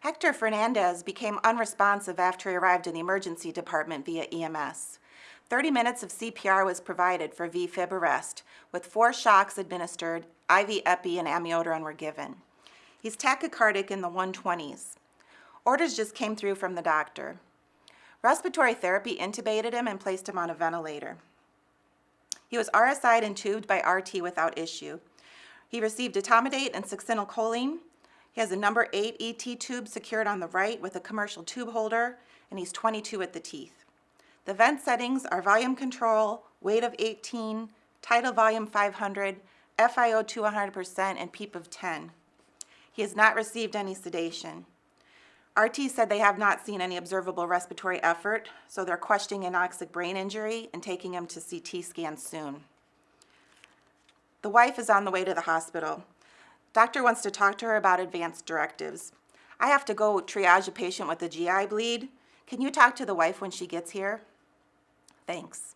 Hector Fernandez became unresponsive after he arrived in the emergency department via EMS. 30 minutes of CPR was provided for VFib arrest, with four shocks administered, IV epi and amiodarone were given. He's tachycardic in the 120s. Orders just came through from the doctor. Respiratory therapy intubated him and placed him on a ventilator. He was RSI'd and tubed by RT without issue. He received etomidate and succinylcholine. He has a number eight ET tube secured on the right with a commercial tube holder, and he's 22 at the teeth. The vent settings are volume control, weight of 18, tidal volume 500, FiO2 100%, and PEEP of 10. He has not received any sedation. RT said they have not seen any observable respiratory effort, so they're questioning anoxic brain injury and taking him to CT scan soon. The wife is on the way to the hospital. Doctor wants to talk to her about advanced directives. I have to go triage a patient with a GI bleed. Can you talk to the wife when she gets here? Thanks.